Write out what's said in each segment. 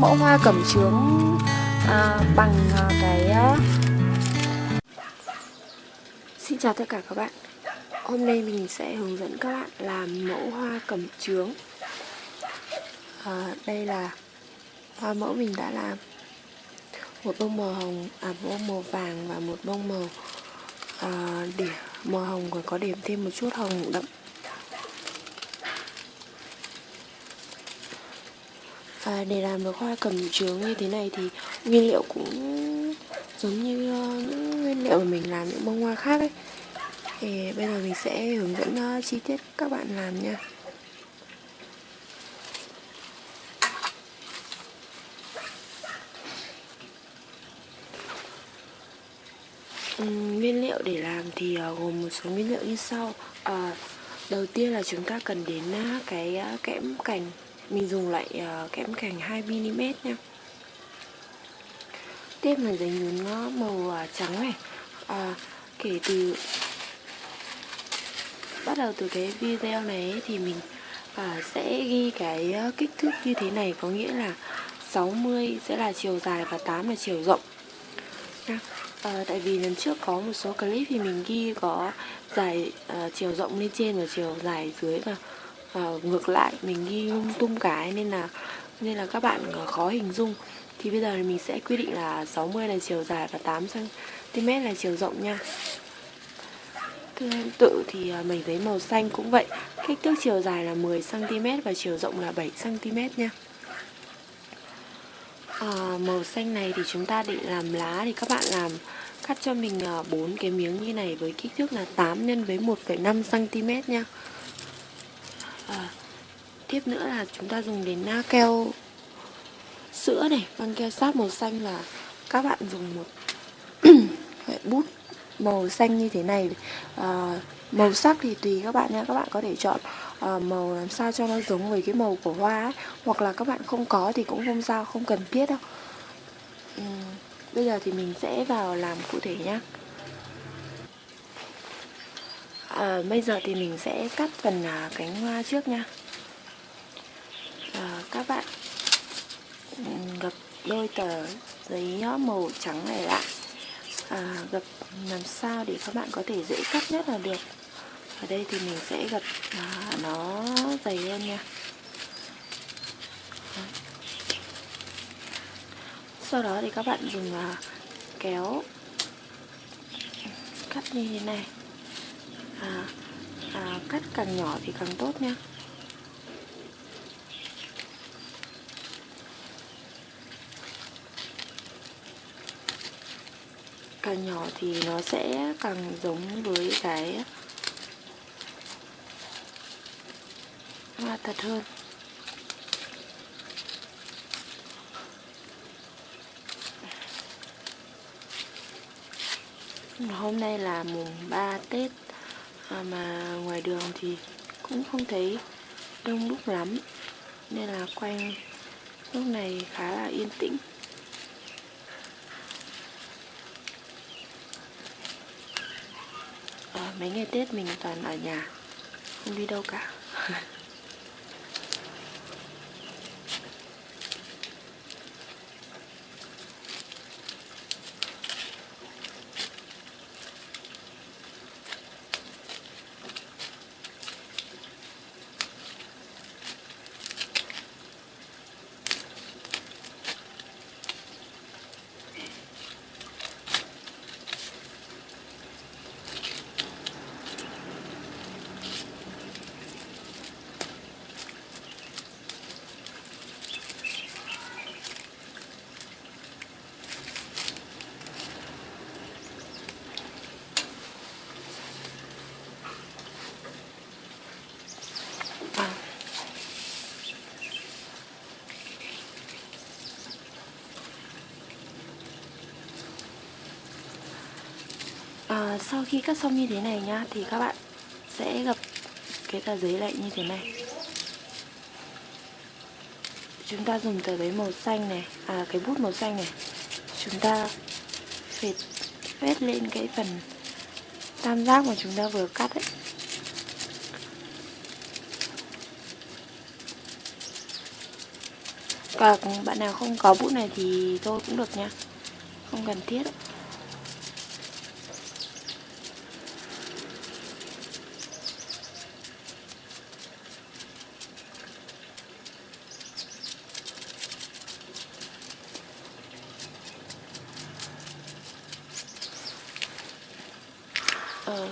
mẫu hoa cẩm chướng à, bằng à, cái à... Xin chào tất cả các bạn. Hôm nay mình sẽ hướng dẫn các bạn làm mẫu hoa cẩm chướng. À, Đây là hoa mẫu mình đã làm. Một bông màu hồng, à một bông màu vàng và một bông màu à, điểm Màu hồng còn có điểm thêm một chút hồng đậm. À, để làm được hoa cầm chướng như thế này thì nguyên liệu cũng giống như uh, những nguyên liệu mà mình làm những bông hoa khác ấy. Thì bây giờ mình sẽ hướng dẫn uh, chi tiết các bạn làm nha. Nguyên liệu để làm thì ờ, gồm một số nguyên liệu như sau. À, đầu tiên là chúng ta cần đến cái kẽm cành mình dùng lại uh, kẽm cành 2mm nha. Tiếp là giấy nhún màu uh, trắng này. À, kể từ bắt đầu từ cái video này thì mình uh, sẽ ghi cái uh, kích thước như thế này có nghĩa là 60 sẽ là chiều dài và 8 là chiều rộng nha. À, tại vì lần trước có một số clip thì mình ghi có dài uh, chiều rộng lên trên và chiều dài dưới và và ngược lại mình ghi lung tung cái nên là nên là các bạn ờ, khó hình dung. Thì bây giờ thì mình sẽ quy định là 60 là chiều dài và 8 cm là chiều rộng nha. Tương tự thì uh, mình giấy màu xanh cũng vậy. Kích thước chiều dài là 10 cm và chiều rộng là 7 cm nha. À, Màu xanh này thì chúng ta định làm lá thì các bạn làm cắt cho mình bốn cái miếng như này với kích thước là 8 x với 1,5 cm nha à, tiếp nữa là chúng ta dùng đến na keo sữa này băng keo sáp màu xanh là các bạn dùng một bút màu xanh như thế này à, màu sắc thì tùy các bạn nha các bạn có thể chọn à, màu làm sao cho nó giống với cái màu của hoa ấy. hoặc là các bạn không có thì cũng không sao không cần thiết đâu uhm, bây giờ thì mình sẽ vào làm cụ thể nhé à, bây giờ thì mình sẽ cắt phần à, cánh hoa trước nha. À, các bạn gập đôi tờ giấy màu trắng này lại. À, gập làm sao để các bạn có thể dễ cắt nhất là được. Ở đây thì mình sẽ gập à, nó dày hơn nha. Sau đó thì các bạn dùng à, kéo cắt như thế này à, à, cắt càng nhỏ thì càng tốt nha. Càng nhỏ thì nó sẽ càng giống với cái hoa thật hơn. Hôm nay là mùng 3 Tết à, mà ngoài đường thì cũng không thấy đông đúc lắm nên là quanh lúc này khá là yên tĩnh. À, mấy ngày Tết mình toàn ở nhà không đi đâu cả. à, sau khi cắt xong như thế này nhá thì các bạn sẽ gập cái tờ giấy lại như thế này. Chúng ta dùng tờ giấy màu xanh này à cái bút màu xanh này. Chúng ta phết phết lên cái phần tam giác mà chúng ta vừa cắt ấy. Còn bạn nào không có bút này thì thôi cũng được nha Không cần thiết ờ,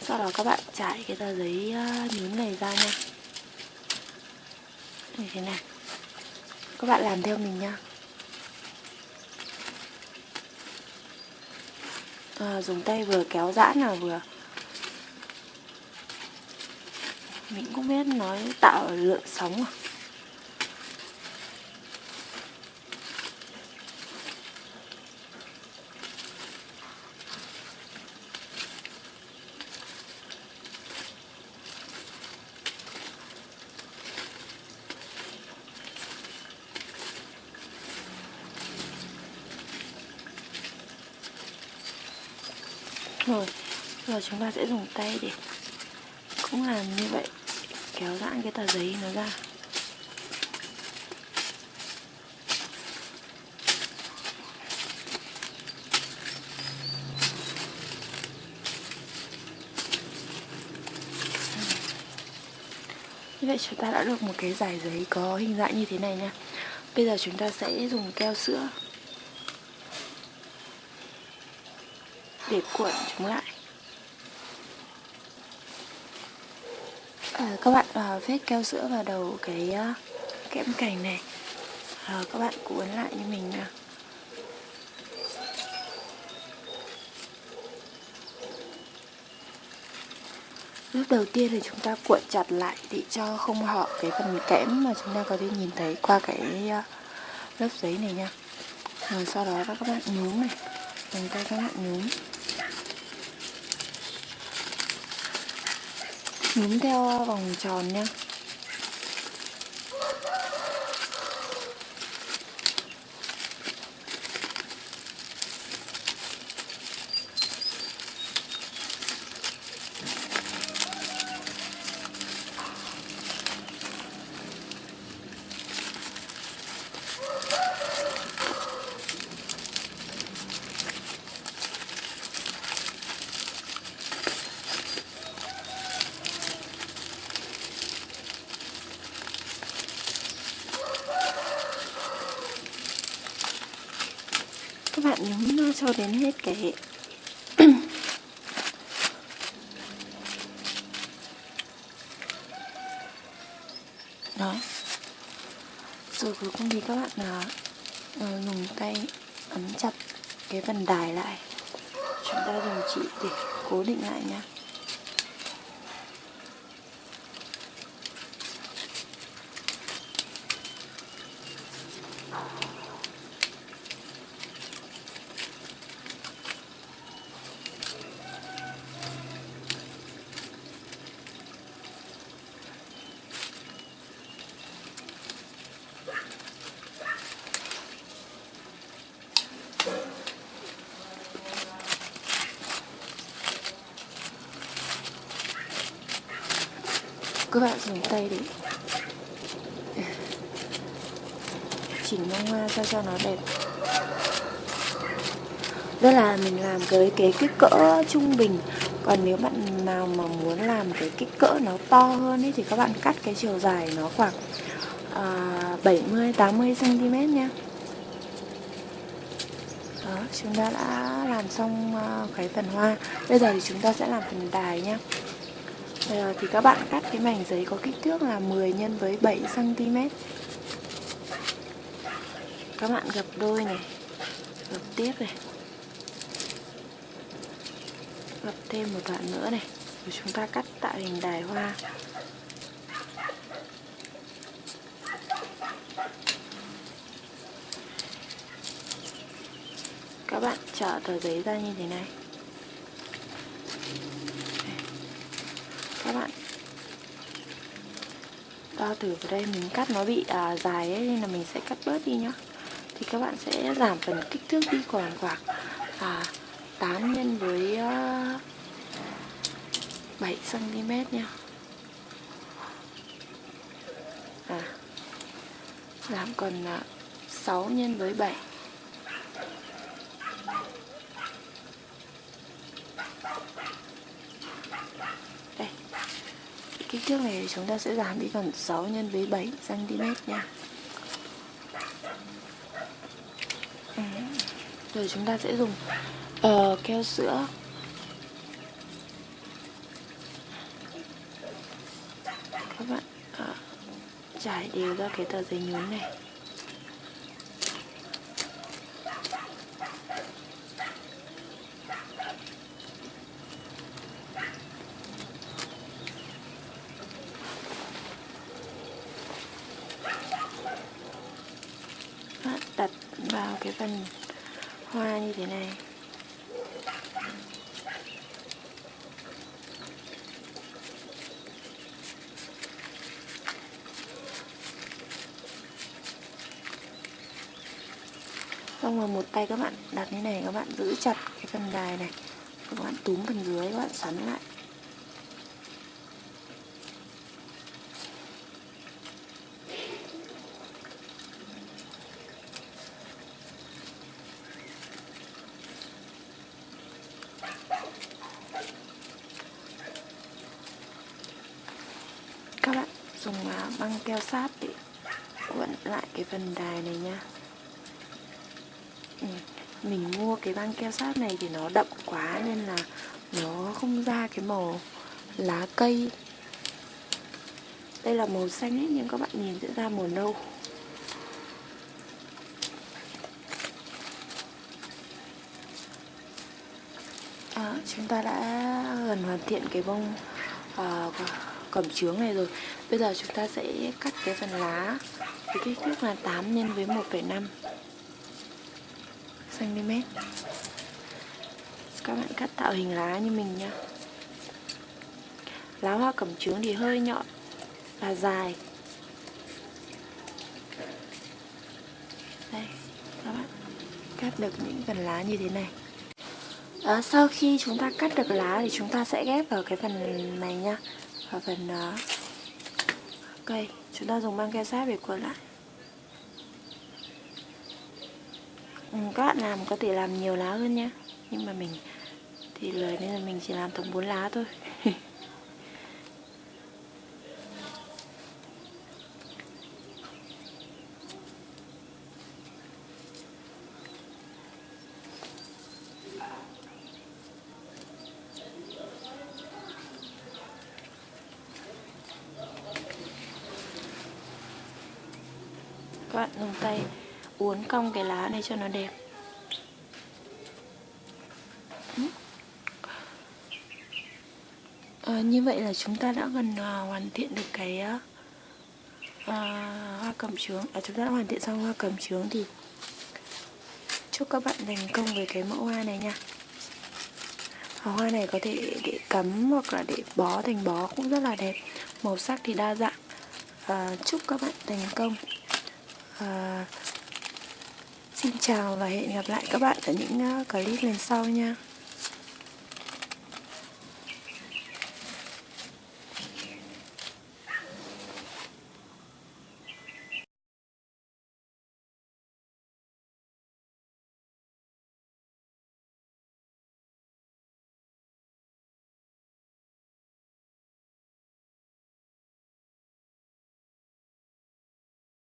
sau đó các bạn trải cái tờ giấy ờ, nhún này ra nha. Như thế này. Các bạn làm theo mình nha. À, dùng tay vừa kéo giãn là vừa. Mình cũng biết nói tạo lượng sóng à rồi giờ chúng ta sẽ dùng tay để cũng làm như vậy, kéo giãn cái tờ giấy nó ra. Như vậy chúng ta đã được một cái giải giấy có hình dạng như thế này nha. Bây giờ chúng ta sẽ dùng keo sữa để cuộn chúng lại. À, các bạn à, phết keo sữa vào đầu cái à, kẽm cành này. À, các bạn cuốn lại như mình nha. Lớp đầu tiên thì chúng ta cuộn chặt lại để cho không họ cái phần kẽm mà chúng ta có thể nhìn thấy qua cái à, lớp giấy này nha. Rồi sau đó các bạn nhúng này. Dùng tay các bạn nhúng nhúng theo vòng tròn nha các bạn nhúng cho đến hết cái đó. Rồi cuối cùng thì các bạn là uh, dùng tay ấn chặt cái phần đài lại. Chúng ta dùng chỉ để cố định lại nhé các bạn dùng tay để chỉnh bông hoa sao cho nó đẹp. Đây là mình làm với cái kích cỡ trung bình. Còn nếu bạn nào mà muốn làm cái kích cỡ nó to hơn ấy thì các bạn cắt cái chiều dài nó khoảng uh, 70 80 cm nha. Đó chúng ta đã làm xong uh, cái phần hoa. Bây giờ thì chúng ta sẽ làm phần đài nhé Bây giờ thì các bạn cắt cái mảnh giấy có kích thước là 10 nhân với 7 cm. Các bạn gập đôi này, gập tiếp này. Gập thêm một đoạn nữa này, rồi chúng ta cắt tạo hình đài hoa. Các bạn trở tờ giấy ra như thế này. Các bạn. Đo thử vào đây mình cắt nó bị à, dài ấy nên là mình sẽ cắt bớt đi nhá. Thì các bạn sẽ giảm phần kích thước đi còn khoảng à, 8 nhân với uh, 7 cm nha à giảm còn à, 6 nhân với 7 kích thước này chúng ta sẽ giảm đi còn 6 nhân với 7 cm nha. Ừ. rồi chúng ta sẽ dùng uh, keo sữa. Các bạn ờ, uh, trải đều ra cái tờ giấy nhún này đặt vào cái phần hoa như thế này. Xong rồi một tay các bạn đặt như này, các bạn giữ chặt cái phần đài này. Các bạn túm phần dưới, các bạn xoắn lại các bạn dùng à, băng keo sáp để quấn lại cái phần đài này nha. Ừ, mình mua cái băng keo sáp này thì nó đậm quá nên là nó không ra cái màu lá cây. Đây là màu xanh ấy nhưng các bạn nhìn sẽ ra màu nâu. À, chúng ta đã gần hoàn thiện cái bông uh, cẩm trướng này rồi. Bây giờ chúng ta sẽ cắt cái phần lá với kích thước là 8 nhân với 1,5 cm Các bạn cắt tạo hình lá như mình nha Lá hoa cẩm trướng thì hơi nhọn và dài. Đây, các bạn cắt được những phần lá như thế này. À, Sau khi chúng ta cắt được lá thì chúng ta sẽ ghép vào cái phần này nha vào phần uh, ok Chúng ta dùng băng keo sát để cuốn lại. Ừ, Các bạn làm có thể làm nhiều lá hơn nhé. Nhưng mà mình thì lời nên là mình chỉ làm tổng 4 lá thôi các bạn dùng tay uốn cong cái lá này cho nó đẹp. À, như vậy là chúng ta đã gần à, hoàn thiện được cái à, à hoa cầm trướng. À, chúng ta đã hoàn thiện xong hoa cầm trướng thì chúc các bạn thành công với cái mẫu hoa này nha. Hoa này có thể để cắm hoặc là để bó thành bó cũng rất là đẹp. Màu sắc thì đa dạng. À, chúc các bạn thành công à, xin chào và hẹn gặp lại các bạn ở những uh, clip lần sau nha.